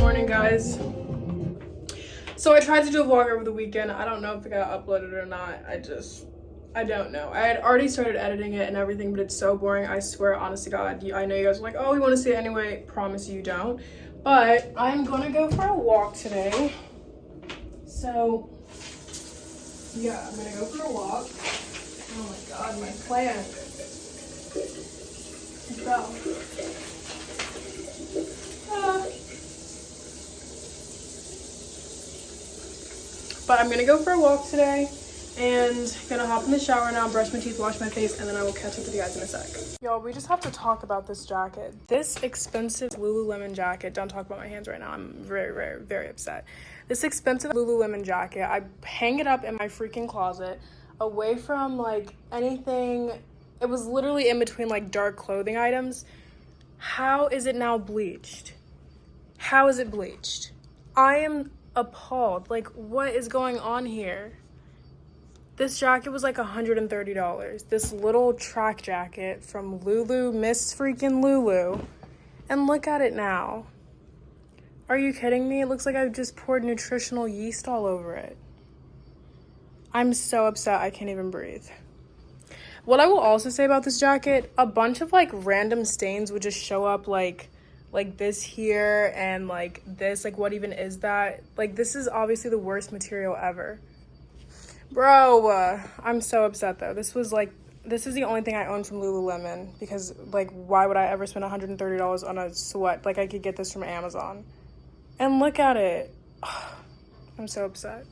morning guys. So i tried to do a vlog over the weekend. I don't know if it got uploaded or not. I just i don't know. I had already started editing it and everything but it's so boring. I swear honest to god i know you guys are like oh we want to see it anyway. Promise you don't. But i'm gonna go for a walk today. So yeah i'm gonna go for a walk. Oh my god my it fell Ah. But I'm gonna go for a walk today and gonna hop in the shower now, brush my teeth, wash my face, and then I will catch up with you guys in a sec. Y'all, we just have to talk about this jacket. This expensive Lululemon jacket, don't talk about my hands right now, I'm very, very, very upset. This expensive Lululemon jacket, I hang it up in my freaking closet away from like anything. It was literally in between like dark clothing items. How is it now bleached? How is it bleached? I am appalled. Like, what is going on here? This jacket was like $130. This little track jacket from Lulu, Miss freaking Lulu. And look at it now. Are you kidding me? It looks like I've just poured nutritional yeast all over it. I'm so upset I can't even breathe. What I will also say about this jacket, a bunch of like random stains would just show up like like this here and like this like what even is that? Like this is obviously the worst material ever. Bro uh, i'm so upset though. This was like this is the only thing i own from lululemon because like why would i ever spend 130 dollars on a sweat? Like i could get this from amazon. And look at it. I'm so upset.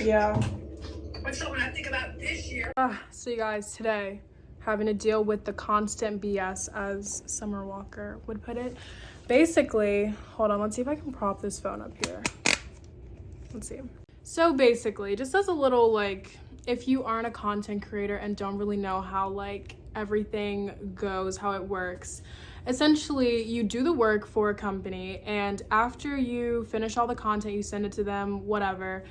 Yeah. What's up when I think about this year? Ah, so you guys today having to deal with the constant BS, as Summer Walker would put it. Basically, hold on, let's see if I can prop this phone up here. Let's see. So basically, just as a little like, if you aren't a content creator and don't really know how like everything goes, how it works, essentially you do the work for a company and after you finish all the content, you send it to them, whatever,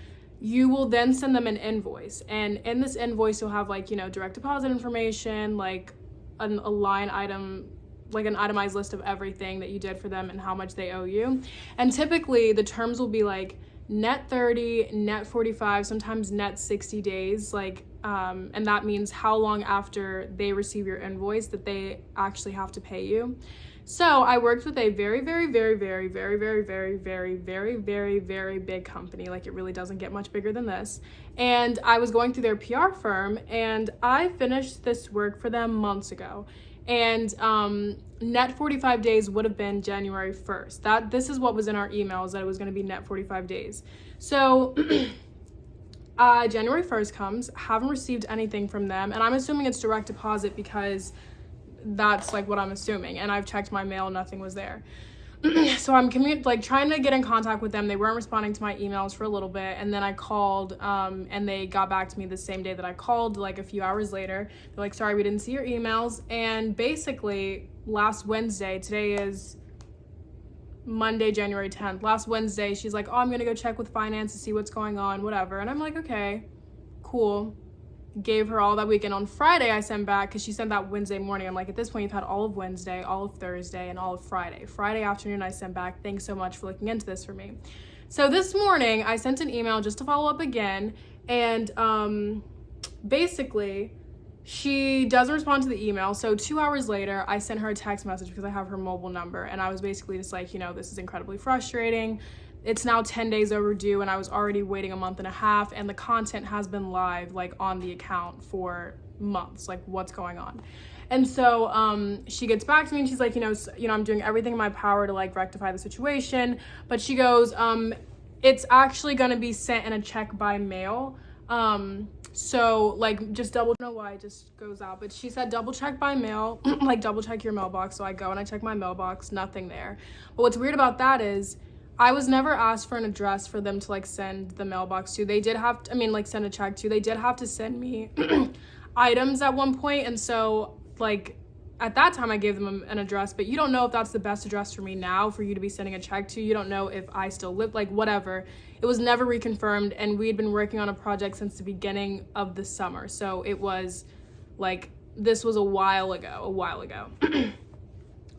you will then send them an invoice. And in this invoice you'll have like you know direct deposit information like an, a line item like an itemized list of everything that you did for them and how much they owe you. And typically the terms will be like net 30 net 45 sometimes net 60 days like um, and that means how long after they receive your invoice that they actually have to pay you so I worked with a very, very, very, very, very, very, very, very, very, very, very big company. Like it really doesn't get much bigger than this. And I was going through their PR firm and I finished this work for them months ago. And um, net 45 days would have been January 1st. That This is what was in our emails that it was going to be net 45 days. So uh, January 1st comes, haven't received anything from them. And I'm assuming it's direct deposit because that's like what I'm assuming. And I've checked my mail, nothing was there. so I'm like trying to get in contact with them. They weren't responding to my emails for a little bit, and then I called, um, and they got back to me the same day that I called. Like a few hours later, they're like, "Sorry, we didn't see your emails." And basically, last Wednesday, today is Monday, January 10th. Last Wednesday, she's like, "Oh, I'm gonna go check with finance to see what's going on, whatever." And I'm like, "Okay, cool." Gave her all that weekend. On Friday, I sent back because she sent that Wednesday morning. I'm like, at this point, you've had all of Wednesday, all of Thursday, and all of Friday. Friday afternoon, I sent back, thanks so much for looking into this for me. So this morning, I sent an email just to follow up again. And um, basically, she doesn't respond to the email. So two hours later, I sent her a text message because I have her mobile number. And I was basically just like, you know, this is incredibly frustrating it's now 10 days overdue and I was already waiting a month and a half and the content has been live like on the account for months like what's going on. And so um, she gets back to me and she's like you know you know I'm doing everything in my power to like rectify the situation. But she goes um, it's actually gonna be sent in a check by mail. Um, so like just double know why it just goes out. But she said double check by mail like double check your mailbox. So I go and I check my mailbox nothing there. But what's weird about that is I was never asked for an address for them to like send the mailbox to. They did have, to, I mean, like send a check to. They did have to send me items at one point, and so like at that time I gave them an address, but you don't know if that's the best address for me now for you to be sending a check to. You don't know if I still live, like whatever. It was never reconfirmed, and we had been working on a project since the beginning of the summer, so it was like this was a while ago, a while ago.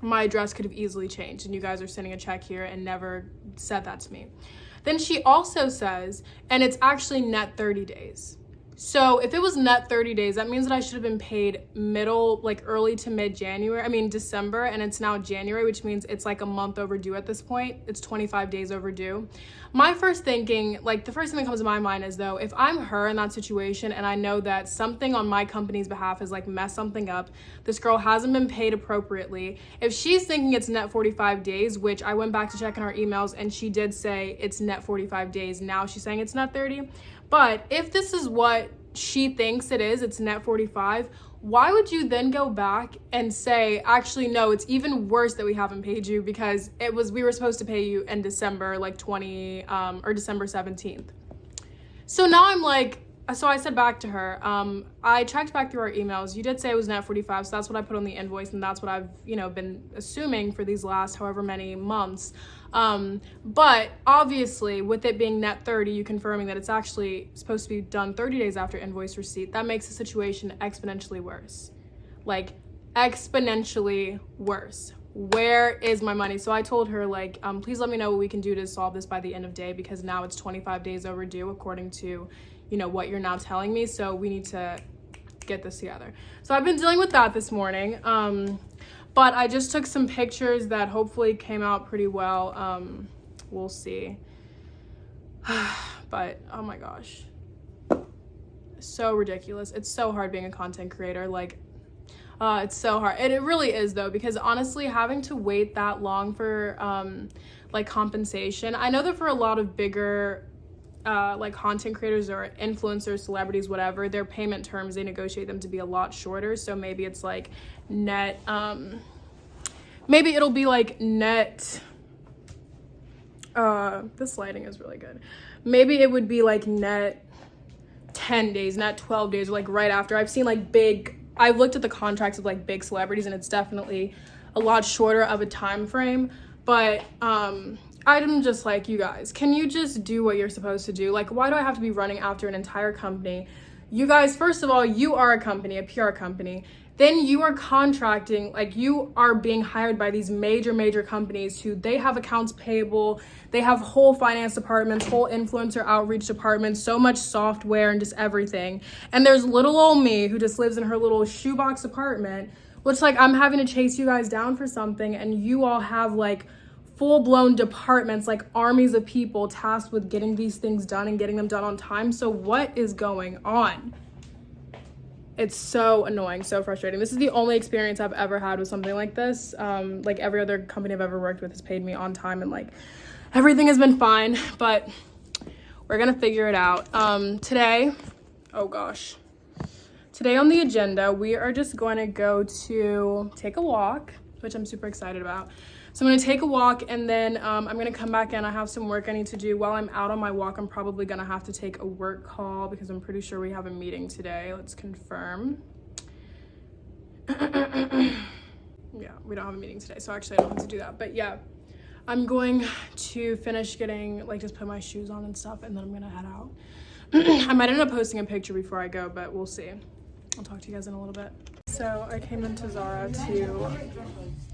my address could have easily changed and you guys are sending a check here and never said that to me. Then she also says, and it's actually net 30 days. So if it was net 30 days, that means that I should have been paid middle, like early to mid January, I mean December, and it's now January, which means it's like a month overdue at this point. It's 25 days overdue. My first thinking, like the first thing that comes to my mind is though, if I'm her in that situation and I know that something on my company's behalf has like messed something up, this girl hasn't been paid appropriately. If she's thinking it's net 45 days, which I went back to check in our emails and she did say it's net 45 days. Now she's saying it's net 30. But if this is what she thinks it is, it's net 45, why would you then go back and say, actually, no, it's even worse that we haven't paid you because it was, we were supposed to pay you in December, like 20, um, or December 17th. So now I'm like, so I said back to her, um, I checked back through our emails. You did say it was net 45, so that's what I put on the invoice, and that's what I've, you know, been assuming for these last however many months. Um, but obviously, with it being net 30, you confirming that it's actually supposed to be done 30 days after invoice receipt, that makes the situation exponentially worse. Like, exponentially worse. Where is my money? So I told her, like, um, please let me know what we can do to solve this by the end of day because now it's 25 days overdue according to, you know, what you're now telling me. So we need to get this together. So I've been dealing with that this morning. Um, but I just took some pictures that hopefully came out pretty well. Um, we'll see. but oh my gosh. So ridiculous. It's so hard being a content creator. Like, uh, it's so hard. And it really is though, because honestly, having to wait that long for um, like compensation, I know that for a lot of bigger uh, like content creators or influencers, celebrities, whatever, their payment terms, they negotiate them to be a lot shorter. So maybe it's like net, um, maybe it'll be like net, uh, this lighting is really good. Maybe it would be like net 10 days, not 12 days, like right after. I've seen like big, I've looked at the contracts of like big celebrities and it's definitely a lot shorter of a time frame. But um, I'm just like, you guys, can you just do what you're supposed to do? Like, why do I have to be running after an entire company? You guys, first of all, you are a company, a PR company. Then you are contracting, like you are being hired by these major, major companies who they have accounts payable, they have whole finance departments, whole influencer outreach departments, so much software and just everything. And there's little old me who just lives in her little shoebox apartment, which like I'm having to chase you guys down for something and you all have like full-blown departments like armies of people tasked with getting these things done and getting them done on time. So what is going on? It's so annoying so frustrating. This is the only experience i've ever had with something like this. Um, like every other company i've ever worked with has paid me on time and like everything has been fine but we're gonna figure it out. Um, today oh gosh. Today on the agenda we are just going to go to take a walk which i'm super excited about so I'm gonna take a walk and then um, I'm gonna come back in. I have some work I need to do. While I'm out on my walk, I'm probably gonna have to take a work call because I'm pretty sure we have a meeting today. Let's confirm. yeah, we don't have a meeting today, so actually I don't have to do that. But yeah, I'm going to finish getting, like just put my shoes on and stuff, and then I'm gonna head out. I might end up posting a picture before I go, but we'll see. I'll talk to you guys in a little bit. So I came into Zara to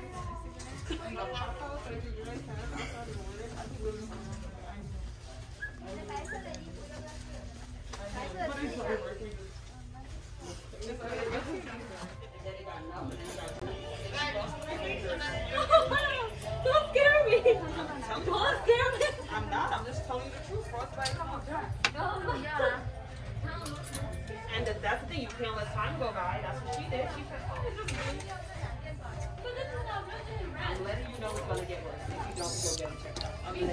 Don't scare me. Don't scare me. I'm not. I'm just telling you the truth. Frostbite. And that- that's the thing. You can't let time go by. That's what she did. She said, "Oh, it's just me." I'm letting you know it's gonna get worse if you don't go get it checked out. I mean,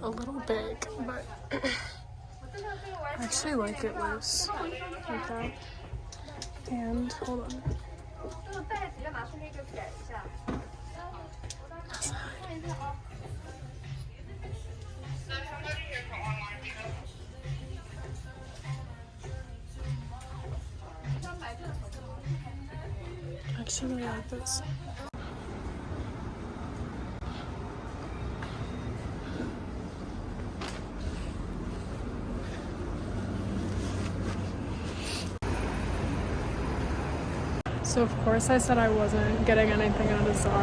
a little big, but I actually like it loose like that. And hold on. Like this. So of course I said I wasn't getting anything out of Zara,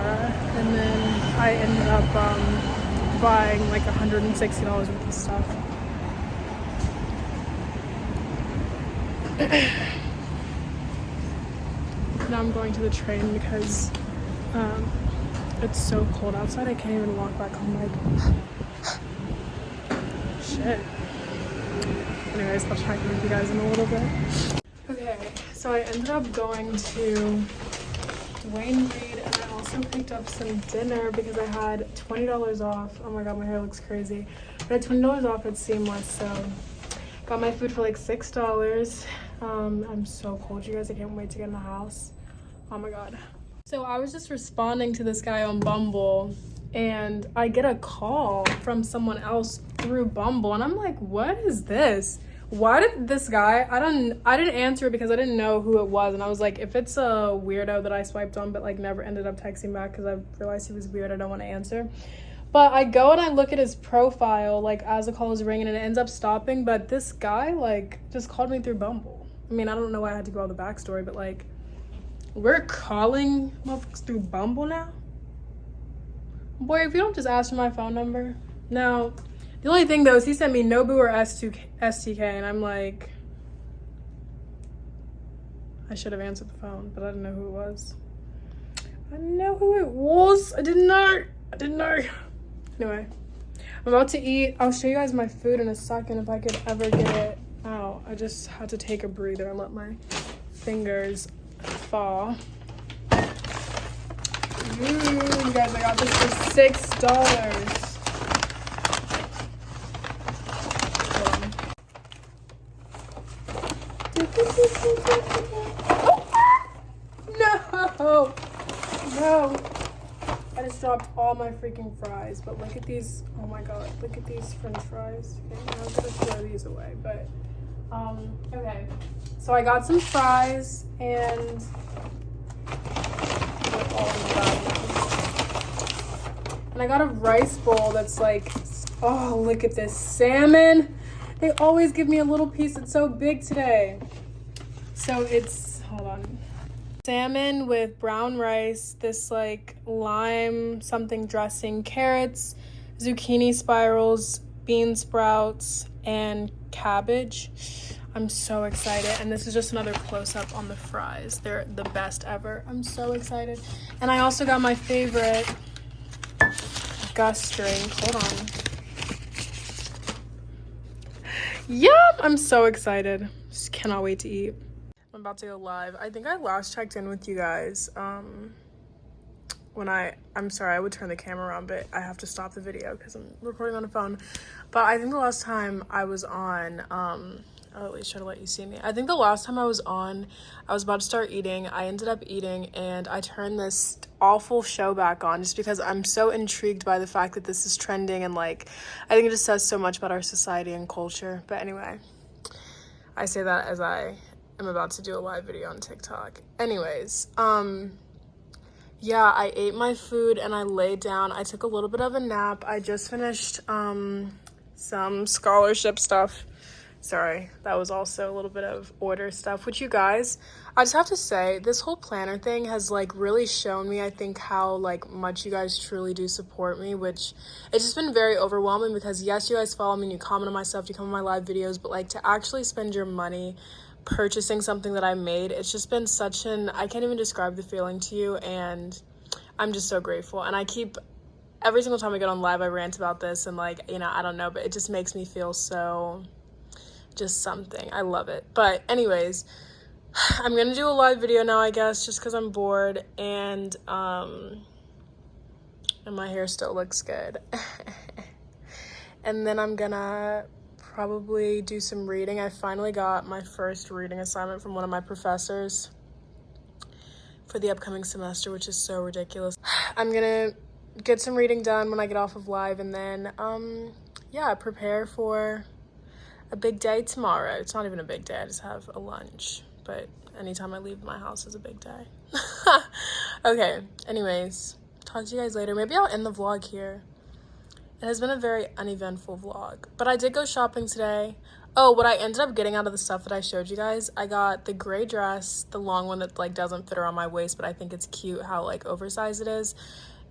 and then I ended up um, buying like $160 worth of stuff. now I'm going to the train because um, it's so cold outside. I can't even walk back home. Like, shit. Anyways, I'll check in with you guys in a little bit. Okay, so I ended up going to Duane Reade and I also picked up some dinner because I had $20 off. Oh my god, my hair looks crazy. But I had $20 off at Seamless, so got my food for like $6. Um, I'm so cold, you guys. I can't wait to get in the house. Oh my god. So I was just responding to this guy on Bumble and I get a call from someone else through Bumble and I'm like, what is this? Why did this guy I don't I didn't answer because I didn't know who it was and I was like, if it's a weirdo that I swiped on but like never ended up texting back because I realized he was weird, I don't want to answer. But I go and I look at his profile like as the call is ringing and it ends up stopping. But this guy like just called me through Bumble. I mean, I don't know why I had to go all the backstory, but like we're calling motherfuckers through Bumble now? Boy, if you don't just ask for my phone number. Now, the only thing though is he sent me Nobu or S2, STK, and I'm like, I should have answered the phone, but I didn't know who it was. I didn't know who it was. I didn't know. I didn't know. Anyway, I'm about to eat. I'll show you guys my food in a second if I could ever get it out. I just had to take a breather and let my fingers fall. Ooh, you guys, I got this for six dollars. Oh, no, no. I just dropped all my freaking fries, but look at these. Oh my god, look at these french fries. Okay, I'm gonna throw these away, but um, okay. So I got some fries and and I got a rice bowl that's like, oh, look at this salmon. They always give me a little piece. It's so big today. So it's, hold on. Salmon with brown rice, this like lime something dressing, carrots, zucchini spirals, bean sprouts, and cabbage. I'm so excited. And this is just another close up on the fries. They're the best ever. I'm so excited. And I also got my favorite Gus drink. Hold on. Yup! I'm so excited. Just cannot wait to eat. I'm about to go live. I think I last checked in with you guys. Um, when I, I'm sorry, I would turn the camera around, but I have to stop the video because I'm recording on a phone. But I think the last time I was on, um, I'll at least try to let you see me. I think the last time I was on, I was about to start eating. I ended up eating and I turned this awful show back on just because I'm so intrigued by the fact that this is trending and like, I think it just says so much about our society and culture. But anyway, I say that as I am about to do a live video on TikTok. Anyways, um, yeah, I ate my food and I laid down. I took a little bit of a nap. I just finished um, some scholarship stuff sorry that was also a little bit of order stuff which you guys i just have to say this whole planner thing has like really shown me i think how like much you guys truly do support me which it's just been very overwhelming because yes you guys follow me and you comment on my stuff you come on my live videos but like to actually spend your money purchasing something that i made it's just been such an i can't even describe the feeling to you and i'm just so grateful and i keep every single time i get on live i rant about this and like you know i don't know but it just makes me feel so just something. I love it. But anyways, I'm gonna do a live video now, I guess, just because I'm bored and um and my hair still looks good. And then I'm gonna probably do some reading. I finally got my first reading assignment from one of my professors for the upcoming semester, which is so ridiculous. I'm gonna get some reading done when I get off of live and then, um, yeah, prepare for a big day tomorrow. It's not even a big day, I just have a lunch, but anytime I leave my house is a big day. okay, anyways, talk to you guys later. Maybe I'll end the vlog here. It has been a very uneventful vlog, but I did go shopping today. Oh, what I ended up getting out of the stuff that I showed you guys, I got the gray dress, the long one that like doesn't fit around my waist, but I think it's cute how like oversized it is.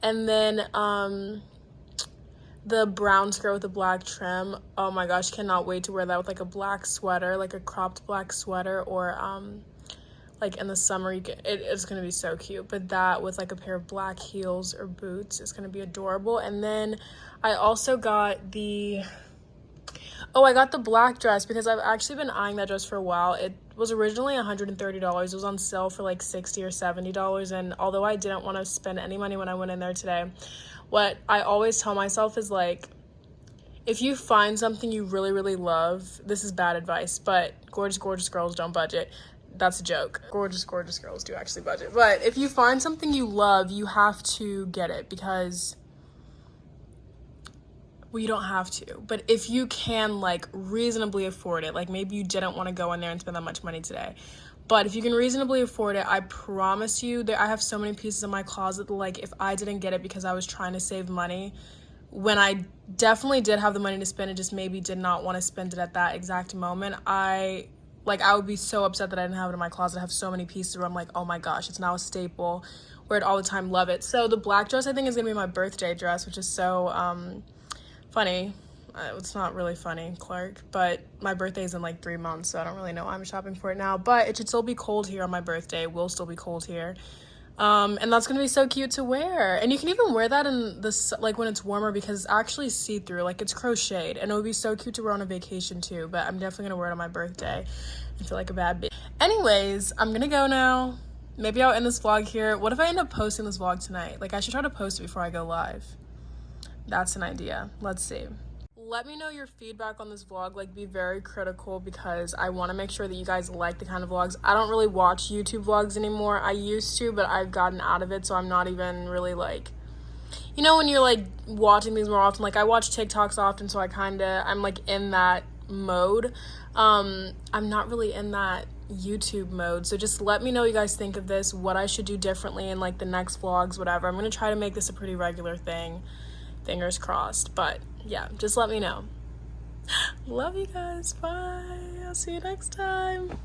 And then um the brown skirt with the black trim. Oh my gosh, cannot wait to wear that with like a black sweater, like a cropped black sweater or um like in the summer it, it's gonna be so cute but that with like a pair of black heels or boots is gonna be adorable. And then i also got the oh i got the black dress because i've actually been eyeing that dress for a while. It was originally $130 it was on sale for like 60 or 70 dollars. And although i didn't want to spend any money when i went in there today what i always tell myself is like if you find something you really really love this is bad advice but gorgeous gorgeous girls don't budget that's a joke. Gorgeous, gorgeous girls do actually budget. But if you find something you love, you have to get it because well, you don't have to. But if you can like reasonably afford it, like maybe you didn't want to go in there and spend that much money today. But if you can reasonably afford it, I promise you that I have so many pieces in my closet like if I didn't get it because I was trying to save money, when I definitely did have the money to spend it, just maybe did not want to spend it at that exact moment, I like I would be so upset that I didn't have it in my closet. I have so many pieces where I'm like, oh my gosh, it's now a staple. Wear it all the time, love it. So the black dress I think is gonna be my birthday dress, which is so um, funny. Uh, it's not really funny, Clark, but my birthday is in like three months, so I don't really know why I'm shopping for it now. But it should still be cold here on my birthday. It will still be cold here. Um, and that's gonna be so cute to wear. And you can even wear that in this like when it's warmer because it's actually see-through, like it's crocheted, and it would be so cute to wear on a vacation too. But I'm definitely gonna wear it on my birthday and feel like a bad bitch. Anyways, I'm gonna go now. Maybe I'll end this vlog here. What if I end up posting this vlog tonight? Like I should try to post it before I go live. That's an idea. Let's see let me know your feedback on this vlog like be very critical because i want to make sure that you guys like the kind of vlogs. I don't really watch youtube vlogs anymore. I used to but i've gotten out of it so i'm not even really like you know when you're like watching these more often like i watch tiktoks often so i kind of i'm like in that mode. Um i'm not really in that youtube mode so just let me know what you guys think of this what i should do differently in like the next vlogs whatever. I'm gonna try to make this a pretty regular thing fingers crossed but yeah, just let me know. Love you guys. Bye. I'll see you next time.